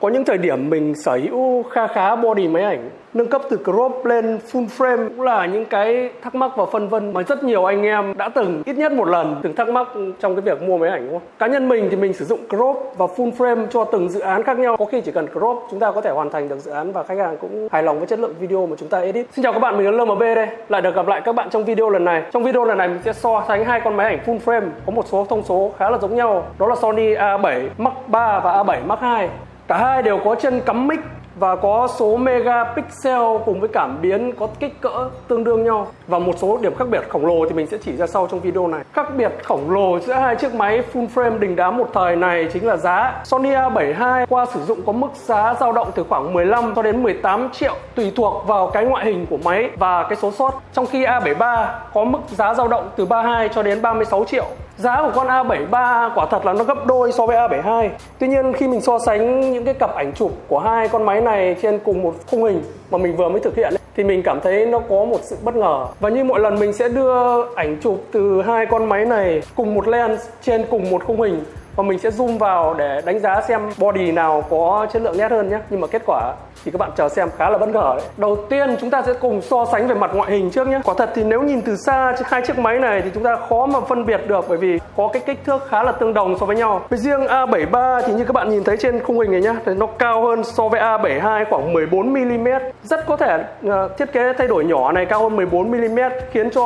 Có những thời điểm mình sở hữu kha khá body máy ảnh nâng cấp từ crop lên full frame cũng là những cái thắc mắc và phân vân mà rất nhiều anh em đã từng ít nhất một lần từng thắc mắc trong cái việc mua máy ảnh đúng không? Cá nhân mình thì mình sử dụng crop và full frame cho từng dự án khác nhau. Có khi chỉ cần crop chúng ta có thể hoàn thành được dự án và khách hàng cũng hài lòng với chất lượng video mà chúng ta edit. Xin chào các bạn, mình là LMB đây. Lại được gặp lại các bạn trong video lần này. Trong video lần này mình sẽ so sánh hai con máy ảnh full frame có một số thông số khá là giống nhau. Đó là Sony A7 Mark 3 và A7 Mark 2. Cả hai đều có chân cắm mic và có số megapixel cùng với cảm biến có kích cỡ tương đương nhau. Và một số điểm khác biệt khổng lồ thì mình sẽ chỉ ra sau trong video này. Khác biệt khổng lồ giữa hai chiếc máy full frame đình đám một thời này chính là giá Sony A72 qua sử dụng có mức giá dao động từ khoảng 15 cho đến 18 triệu tùy thuộc vào cái ngoại hình của máy và cái số sót trong khi A73 có mức giá dao động từ 32 cho đến 36 triệu. Giá của con A73 quả thật là nó gấp đôi so với A72 Tuy nhiên khi mình so sánh những cái cặp ảnh chụp của hai con máy này trên cùng một khung hình mà mình vừa mới thực hiện ấy, thì mình cảm thấy nó có một sự bất ngờ. Và như mọi lần mình sẽ đưa ảnh chụp từ hai con máy này cùng một lens trên cùng một khung hình và mình sẽ zoom vào để đánh giá xem body nào có chất lượng nét hơn nhé. Nhưng mà kết quả thì các bạn chờ xem khá là bất ngờ đấy. Đầu tiên chúng ta sẽ cùng so sánh về mặt ngoại hình trước nhé. Quả thật thì nếu nhìn từ xa hai chiếc máy này thì chúng ta khó mà phân biệt được bởi vì có cái kích thước khá là tương đồng so với nhau. Với riêng A73 thì như các bạn nhìn thấy trên khung hình này nhá thì nó cao hơn so với A72 khoảng 14 mm rất có thể uh, thiết kế thay đổi nhỏ này cao hơn 14 mm khiến cho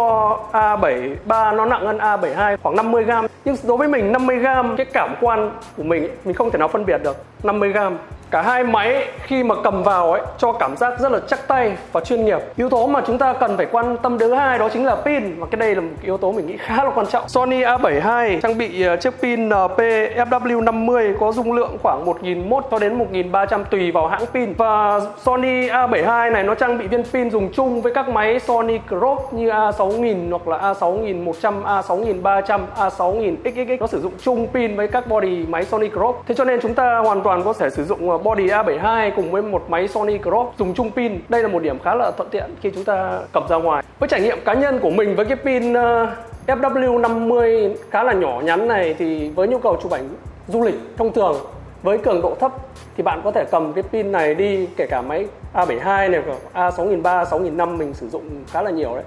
A73 nó nặng hơn A72 khoảng 50 g nhưng đối với mình 50 g cái cảm cảm quan của mình ấy, mình không thể nào phân biệt được. 50 gram cả hai máy khi mà cầm vào ấy cho cảm giác rất là chắc tay và chuyên nghiệp. Yếu tố mà chúng ta cần phải quan tâm thứ hai đó chính là pin và cái đây là một yếu tố mình nghĩ khá là quan trọng. Sony A72 trang bị ờ, chiếc pin NP FW50 có dung lượng khoảng 1001 cho đến 1300 tùy vào hãng pin. Và Sony A72 này nó trang bị viên pin dùng chung với các máy Sony Crop như A6000 hoặc là A6100, A6300, A6000 XXX nó sử dụng chung pin với các body máy Sony Crop thế cho nên chúng ta hoàn toàn có thể sử dụng ờ, body A72 cùng với một máy Sony Crop dùng chung pin. Đây là một điểm khá là thuận tiện khi chúng ta cầm ra ngoài. Với trải nghiệm cá nhân của mình với cái pin ờ, FW50 khá là nhỏ nhắn này thì với nhu cầu chụp ảnh du lịch thông thường với cường độ thấp thì bạn có thể cầm cái pin này đi kể cả máy A72 này A6003, 6005 mình sử dụng khá là nhiều đấy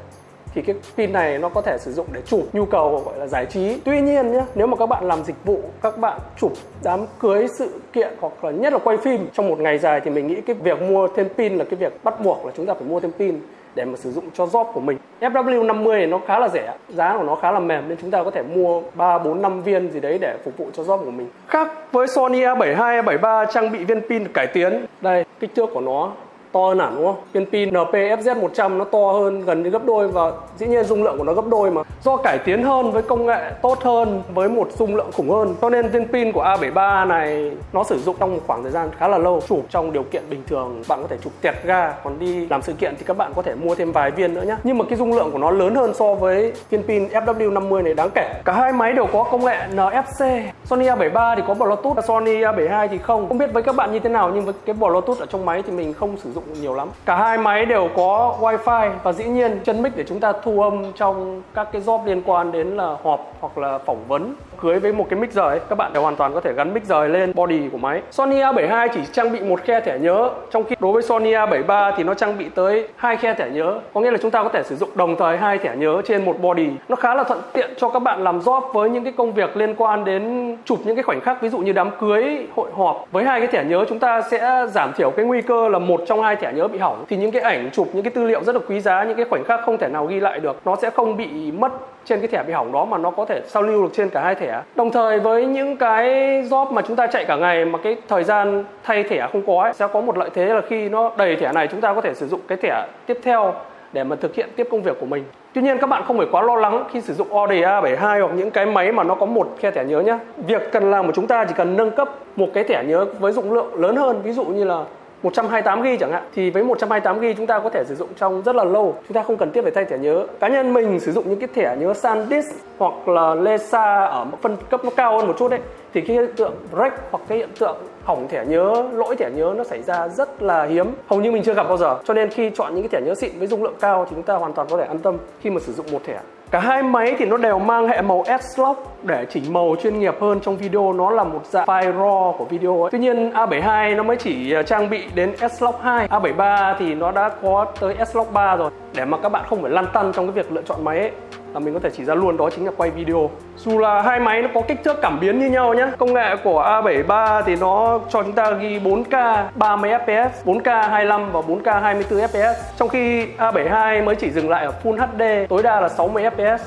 thì cái pin này nó có thể sử dụng để chụp nhu cầu gọi là giải trí tuy nhiên nhé nếu mà các bạn làm dịch vụ các bạn chụp đám cưới sự kiện hoặc là nhất là quay phim trong một ngày dài thì mình nghĩ cái việc mua thêm pin là cái việc bắt buộc là chúng ta phải mua thêm pin để mà sử dụng cho job của mình. FW50 này nó khá là rẻ, giá của nó khá là mềm nên chúng ta có thể mua 3 4 5 viên gì đấy để phục vụ cho job của mình. Khác với Sony A72, A73 trang bị viên pin cải tiến. Đây, kích thước của nó to hơn hẳn đúng không? Viên pin NPFZ100 nó to hơn gần như gấp đôi và dĩ nhiên dung lượng của nó gấp đôi mà. Do cải tiến hơn với công nghệ tốt hơn với một dung lượng khủng hơn cho nên viên pin của A73 này nó sử dụng trong một khoảng thời gian khá là lâu. Chụp trong điều kiện bình thường bạn có thể chụp tẹt ga còn đi làm sự kiện thì các bạn có thể mua thêm vài viên nữa nhé. Nhưng mà cái dung lượng của nó lớn hơn so với viên pin FW50 này đáng kể. Cả hai máy đều có công nghệ NFC. Sony A73 thì có Bluetooth, Sony A72 thì không. Không biết với các bạn như thế nào nhưng với cái Bluetooth ở trong máy thì mình không sử dụng nhiều lắm. Cả hai máy đều có wifi và dĩ nhiên chân mic để chúng ta thu âm trong các cái job liên quan đến là họp hoặc là phỏng vấn. Cưới với một cái mic rời, các bạn đều hoàn toàn có thể gắn mic rời lên body của máy. Sony A72 chỉ trang bị một khe thẻ nhớ, trong khi đối với Sony A73 thì nó trang bị tới hai khe thẻ nhớ. Có nghĩa là chúng ta có thể sử dụng đồng thời hai thẻ nhớ trên một body. Nó khá là thuận tiện cho các bạn làm job với những cái công việc liên quan đến chụp những cái khoảnh khắc, ví dụ như đám cưới, hội họp. Với hai cái thẻ nhớ, chúng ta sẽ giảm thiểu cái nguy cơ là một trong hai thẻ nhớ bị hỏng thì những cái ảnh chụp những cái tư liệu rất là quý giá những cái khoảnh khắc không thể nào ghi lại được nó sẽ không bị mất trên cái thẻ bị hỏng đó mà nó có thể sao lưu được trên cả hai thẻ đồng thời với những cái job mà chúng ta chạy cả ngày mà cái thời gian thay thẻ không có ấy, sẽ có một lợi thế là khi nó đầy thẻ này chúng ta có thể sử dụng cái thẻ tiếp theo để mà thực hiện tiếp công việc của mình Tuy nhiên các bạn không phải quá lo lắng khi sử dụng ODA 72 hoặc những cái máy mà nó có một khe thẻ nhớ nhé. Việc cần làm của chúng ta chỉ cần nâng cấp một cái thẻ nhớ với dụng lượng lớn hơn, ví dụ như là 128 GB chẳng hạn, thì với 128 GB chúng ta có thể sử dụng trong rất là lâu. Chúng ta không cần thiết phải thay thẻ nhớ. Cá nhân mình sử dụng những cái thẻ nhớ SanDisk hoặc là Lesa ở một phân cấp nó cao hơn một chút đấy, thì cái hiện tượng break hoặc cái hiện tượng hỏng thẻ nhớ, lỗi thẻ nhớ nó xảy ra rất là hiếm. Hầu như mình chưa gặp bao giờ. Cho nên khi chọn những cái thẻ nhớ xịn với dung lượng cao thì chúng ta hoàn toàn có thể an tâm khi mà sử dụng một thẻ. Cả hai máy thì nó đều mang hệ màu S-Log để chỉnh màu chuyên nghiệp hơn trong video. Nó là một dạng file raw của video ấy. Tuy nhiên A72 nó mới chỉ à, trang bị đến S-Log 2 A73 thì nó đã có tới S-Log 3 rồi. Để mà các bạn không phải lăn tăn trong cái việc lựa chọn máy ấy là mình có thể chỉ ra luôn, đó chính là quay video. Dù là hai máy nó có kích thước cảm biến như nhau nhé công nghệ của A73 thì nó cho chúng ta ghi 4K 30 fps 4K 25 và 4K 24 fps trong khi A72 mới chỉ dừng lại ở Full HD tối đa là 60 fps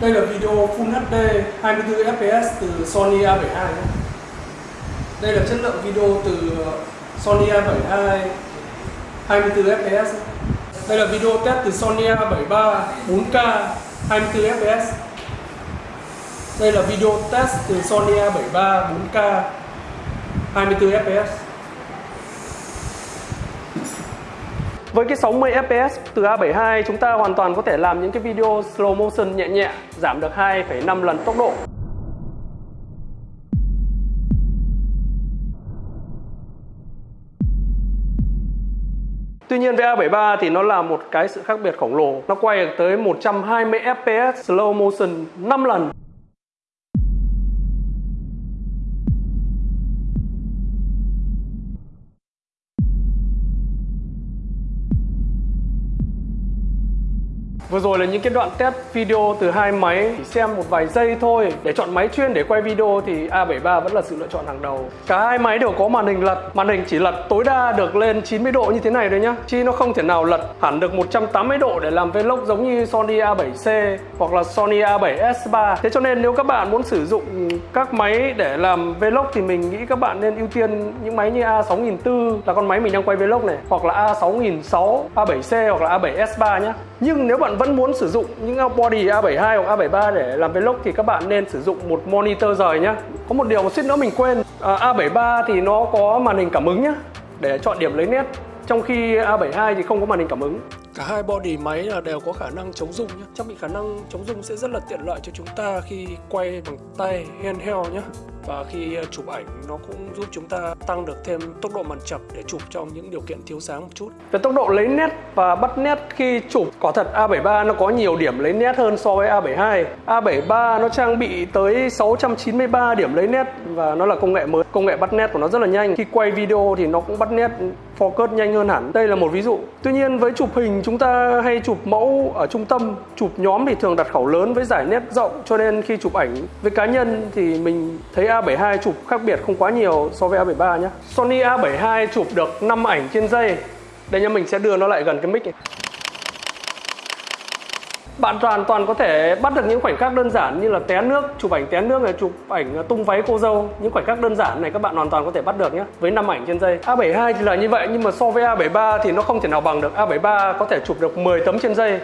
Đây là video Full HD 24 fps từ Sony A72 nhé. Đây là chất lượng video từ Sony A72 24 fps đây là video test từ Sony A73 4K 24 fps đây là video test từ Sony A73 4K 24 fps Với cái 60 fps từ A72 chúng ta hoàn toàn có thể làm những cái video slow motion nhẹ nhẹ giảm được 2,5 lần tốc độ. Tuy nhiên với A73 thì nó là một cái sự khác biệt khổng lồ. Nó quay được tới 120 fps slow motion 5 lần. Vừa rồi là những cái đoạn test video từ hai máy chỉ xem một vài giây thôi để chọn máy chuyên để quay video thì A73 vẫn là sự lựa chọn hàng đầu. Cả hai máy đều có màn hình lật, màn hình chỉ lật tối đa được lên 90 độ như thế này thôi nhá. Chi nó không thể nào lật hẳn được 180 độ để làm vlog giống như Sony A7C hoặc là Sony A7S3. Thế cho nên nếu các bạn muốn sử dụng các máy để làm vlog thì mình nghĩ các bạn nên ưu tiên những máy như A6400 là con máy mình đang quay vlog này hoặc là A6600, A7C hoặc là A7S3 nhé. Nhưng nếu bạn vẫn muốn sử dụng những body A72 hoặc A73 để làm vlog thì các bạn nên sử dụng một monitor rời nhá. Có một điều mà suýt nữa mình quên, à, A73 thì nó có màn hình cảm ứng nhá để chọn điểm lấy nét trong khi A72 thì không có màn hình cảm ứng. Cả hai body máy là đều có khả năng chống rung nhé. Trang bị khả năng chống rung sẽ rất là tiện lợi cho chúng ta khi quay bằng tay handheld nhé và khi ờ, chụp ảnh nó cũng giúp chúng ta tăng được thêm tốc độ màn chập để chụp trong những điều kiện thiếu sáng một chút. Về tốc độ lấy nét và bắt nét khi chụp, quả thật A73 nó có nhiều điểm lấy nét hơn so với A72. A73 nó trang bị tới 693 điểm lấy nét và nó là công nghệ mới. Công nghệ bắt nét của nó rất là nhanh. Khi quay video thì nó cũng bắt nét focus nhanh hơn hẳn. Đây là một ví dụ. Tuy nhiên với chụp hình chúng ta hay chụp mẫu ở trung tâm, chụp nhóm thì thường đặt khẩu lớn với giải nét rộng cho nên khi chụp ảnh với cá nhân thì mình thấy A72 chụp khác biệt không quá nhiều so với A73 nhé. Sony A72 chụp được 5 ảnh trên giây. Đây nha mình sẽ đưa nó lại gần cái mic này. Bạn hoàn toàn có thể bắt được những khoảnh khắc đơn giản như là té nước, chụp ảnh té nước này, chụp ảnh ờ, tung váy cô dâu. Những khoảnh khắc đơn giản này các bạn hoàn toàn có thể bắt được nhé. Với 5 ảnh trên giây. A72 thì là như vậy nhưng mà so với A73 thì nó không thể nào bằng được. A73 có thể chụp được 10 tấm trên giây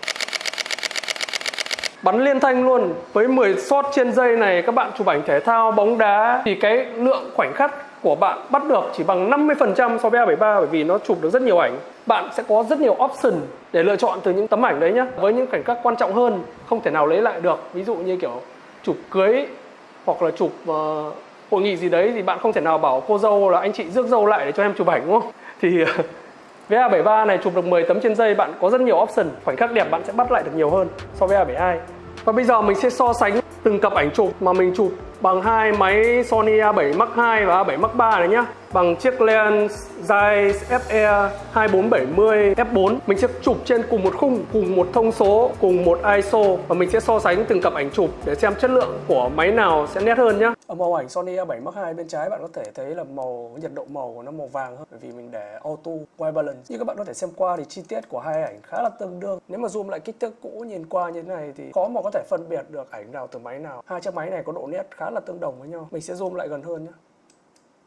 bắn liên thanh luôn với 10 shot trên dây này các bạn chụp ảnh thể thao bóng đá thì cái lượng khoảnh khắc của bạn bắt được chỉ bằng 50% so với A73 bởi vì nó chụp được rất nhiều ảnh. Bạn sẽ có rất nhiều option để lựa chọn từ những tấm ảnh đấy nhé với những cảnh các quan trọng hơn không thể nào lấy lại được. Ví dụ như kiểu chụp cưới hoặc là chụp uh, hội nghị gì đấy thì bạn không thể nào bảo cô dâu là anh chị rước dâu lại để cho em chụp ảnh đúng không? Thì ờ, với A73 này chụp được 10 tấm trên giây bạn có rất nhiều option. Khoảnh khắc đẹp bạn sẽ bắt lại được nhiều hơn so với A72 và bây giờ mình sẽ so sánh từng cặp ảnh chụp mà mình chụp bằng hai máy Sony A7 Mark II và A7 Mark III này nhá bằng chiếc lens Zeiss FE 2470 F4 mình sẽ chụp trên cùng một khung, cùng một thông số, cùng một ISO và mình sẽ so sánh từng cặp ảnh chụp để xem chất lượng của máy nào sẽ nét hơn nhá. Ở màu ảnh Sony A7 Mark II bên trái bạn có thể thấy là màu nhiệt độ màu của nó màu vàng hơn, bởi vì mình để auto white balance. Như các bạn có thể xem qua thì chi tiết của hai ảnh khá là tương đương. Nếu mà zoom lại kích thước cũ nhìn qua như thế này thì khó mà có thể phân biệt được ảnh nào từ máy nào. Hai chiếc máy này có độ nét khá là tương đồng với nhau. Mình sẽ zoom lại gần hơn nhé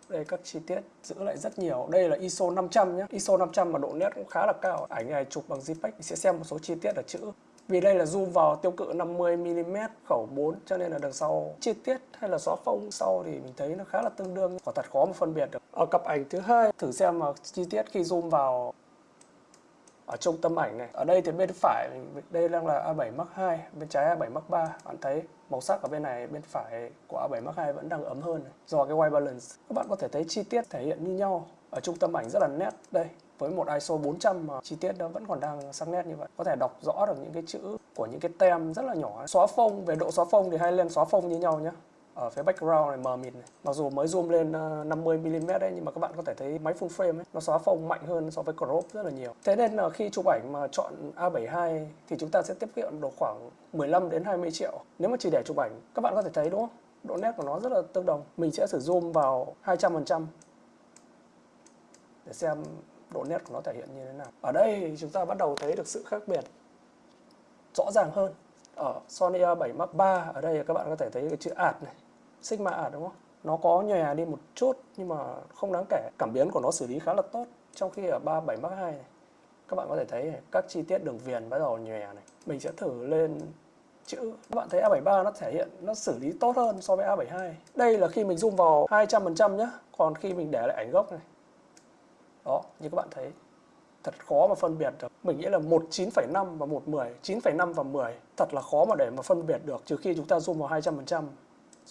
đây, các chi tiết giữ lại rất nhiều. Đây là ISO 500 nhé. ISO 500 mà độ nét cũng khá là cao. Ảnh này chụp bằng JPEG sẽ xem một số chi tiết ở chữ. Vì đây là zoom vào tiêu cự 50mm khẩu 4 cho nên là đằng sau chi tiết hay là xóa phông sau thì mình thấy nó khá là tương đương. Quả thật khó mà phân biệt được. Ở cặp ảnh thứ hai, thử xem mà chi tiết khi zoom vào ở trung tâm ảnh này. Ở đây thì bên phải, đây đang là A7 Mark II bên trái A7 Mark III bạn thấy màu sắc ở bên này, bên phải của A7 Mark II vẫn đang ấm hơn này. do cái white balance, các bạn có thể thấy chi tiết thể hiện như nhau. Ở trung tâm ảnh rất là nét đây, với một ISO 400 mà chi tiết nó vẫn còn đang sắc nét như vậy. Có thể đọc rõ được những cái chữ của những cái tem rất là nhỏ. Xóa phông, về độ xóa phông thì hai lên xóa phông như nhau nhé ở phía background này, mờ mịt này. Mặc dù mới zoom lên ờ, 50 mm đấy, nhưng mà các bạn có thể thấy máy full frame ấy, nó xóa phông mạnh hơn so với crop rất là nhiều. Thế nên là khi chụp ảnh mà chọn A72 thì chúng ta sẽ tiết kiệm được khoảng 15 đến 20 triệu. Nếu mà chỉ để chụp ảnh, các bạn có thể thấy, đúng không? Độ nét của nó rất là tương đồng. Mình sẽ sử zoom vào 200% để xem độ nét của nó thể hiện như thế nào. Ở đây chúng ta bắt đầu thấy được sự khác biệt rõ ràng hơn. Ở Sony A7 Mark III ở đây các bạn có thể thấy cái chữ ạt này. Sigma ả đúng không? Nó có nhòe đi một chút nhưng mà không đáng kể. Cảm biến của nó xử lý khá là tốt trong khi ở 37 Mark 2 này các bạn có thể thấy này, các chi tiết đường viền bắt đầu nhòe này. Mình sẽ thử lên chữ. Các bạn thấy A73 nó thể hiện nó xử lý tốt hơn so với A72 đây là khi mình zoom vào 200% nhé còn khi mình để lại ảnh gốc này. Đó như các bạn thấy. Thật khó mà phân biệt được. Mình nghĩ là 19,5 và 110, 9,5 và 10 thật là khó mà để mà phân biệt được trừ khi chúng ta zoom vào 200%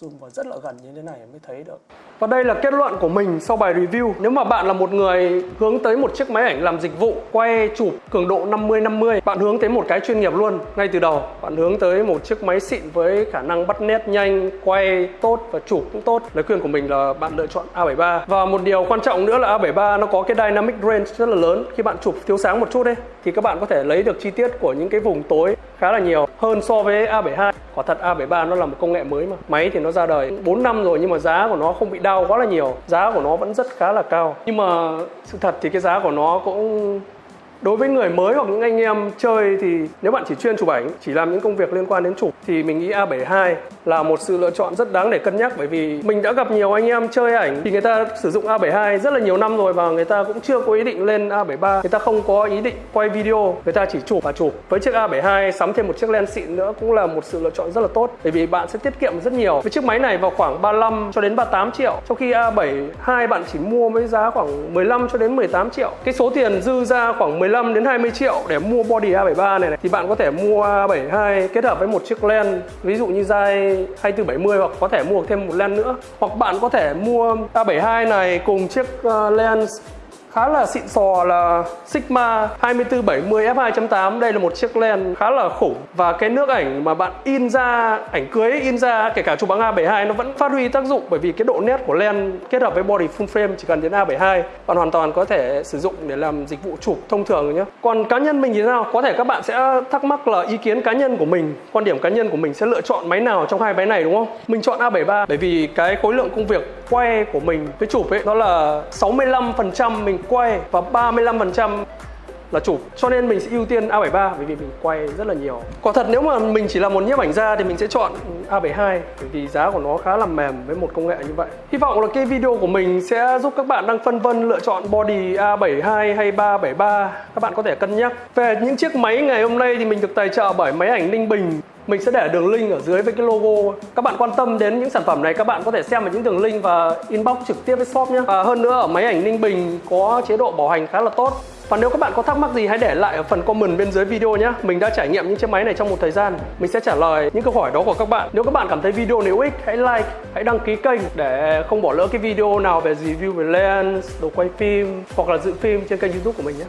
zoom vào rất là gần như thế này mới thấy được và đây là kết luận của mình sau bài review. Nếu mà bạn là một người hướng tới một chiếc máy ảnh làm dịch vụ, quay chụp cường độ 50-50, bạn hướng tới một cái chuyên nghiệp luôn ngay từ đầu. Bạn hướng tới một chiếc máy xịn với khả năng bắt nét nhanh, quay tốt và chụp cũng tốt. Lời khuyên của mình là bạn lựa chọn A73. Và một điều quan trọng nữa là A73 nó có cái dynamic range rất là lớn. Khi bạn chụp thiếu sáng một chút đấy thì các bạn có thể lấy được chi tiết của những cái vùng tối khá là nhiều hơn so với A72. Quả thật A73 nó là một công nghệ mới mà. Máy thì nó ra đời 4 năm rồi nhưng mà giá của nó không bị đau quá là nhiều giá của nó vẫn rất khá là cao nhưng mà sự thật thì cái giá của nó cũng đối với người mới hoặc những anh em chơi thì nếu bạn chỉ chuyên chụp ảnh, chỉ làm những công việc liên quan đến chụp thì mình nghĩ A72 là một sự lựa chọn rất đáng để cân nhắc bởi vì mình đã gặp nhiều anh em chơi ảnh thì người ta sử dụng A72 rất là nhiều năm rồi và người ta cũng chưa có ý định lên A73 người ta không có ý định quay video, người ta chỉ chụp và chụp. Với chiếc A72 sắm thêm một chiếc lens xịn nữa cũng là một sự lựa chọn rất là tốt bởi vì bạn sẽ tiết kiệm rất nhiều. Với chiếc máy này vào khoảng 35 cho đến 38 triệu, trong khi A72 bạn chỉ mua với giá khoảng 15 cho đến 18 triệu. Cái số tiền dư ra khoảng 15 đến 20 triệu để mua body A73 này, này. Thì bạn có thể mua A72 kết hợp với một chiếc lens ví dụ như dai 2470 hoặc có thể mua thêm một lens nữa. Hoặc bạn có thể mua A72 này cùng chiếc uh, lens khá là xịn sò là Sigma 2470 f2.8 đây là một chiếc lens khá là khủng. Và cái nước ảnh mà bạn in ra, ảnh cưới in ra, kể cả chụp bằng A72 nó vẫn phát huy tác dụng. Bởi vì cái độ nét của lens kết hợp với body full frame chỉ cần đến A72 bạn hoàn toàn có thể sử dụng để làm dịch vụ chụp thông thường nhé. Còn cá nhân mình thì sao? Có thể các bạn sẽ thắc mắc là ý kiến cá nhân của mình, quan điểm cá nhân của mình sẽ lựa chọn máy nào trong hai máy này, đúng không? Mình chọn A73 bởi vì cái khối lượng công việc quay của mình với chụp ấy, nó là 65% mình quay và 35% là chụp cho nên mình sẽ ưu tiên A73 bởi vì mình quay rất là nhiều. Quả thật nếu mà mình chỉ là một nhiếp ảnh gia thì mình sẽ chọn A72 bởi vì giá của nó khá là mềm với một công nghệ như vậy. Hy vọng là cái video của mình sẽ giúp các bạn đang phân vân lựa chọn body A72 hay 373 các bạn có thể cân nhắc. Về những chiếc máy ngày hôm nay thì mình được tài trợ bởi máy ảnh Ninh Bình mình sẽ để đường link ở dưới với cái logo. Các bạn quan tâm đến những sản phẩm này các bạn có thể xem ở những đường link và inbox trực tiếp với shop nhé. Và hơn nữa ở máy ảnh Ninh Bình có chế độ bảo hành khá là tốt. Và nếu các bạn có thắc mắc gì hãy để lại ở phần comment bên dưới video nhé. Mình đã trải nghiệm những chiếc máy này trong một thời gian. Mình sẽ trả lời những câu hỏi đó của các bạn. Nếu các bạn cảm thấy video này hữu ích hãy like, hãy đăng ký kênh Để không bỏ lỡ cái video nào về review về lens, đồ quay phim hoặc là dự phim trên kênh youtube của mình nhé.